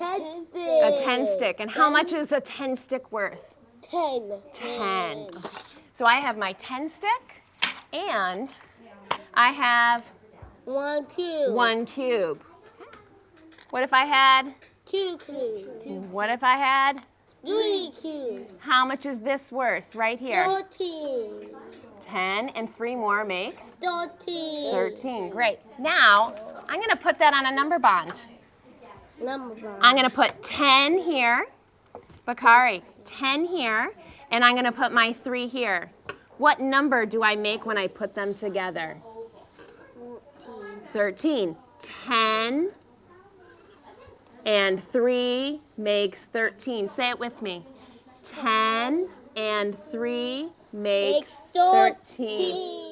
10 stick. And how much is a 10 stick worth? Ten. 10. So I have my 10 stick and I have One cube. one cube. What if I had, Two cubes. what if I had, Three cubes. how much is this worth right here? Thirteen. 10 and three more makes Thirteen. 13. Great. Now, I'm going to put that on a number bond. Number. I'm going to put 10 here. Bakari, 10 here. And I'm going to put my 3 here. What number do I make when I put them together? 13. 10 and 3 makes 13. Say it with me. 10 and 3 makes Makes 13. thirteen.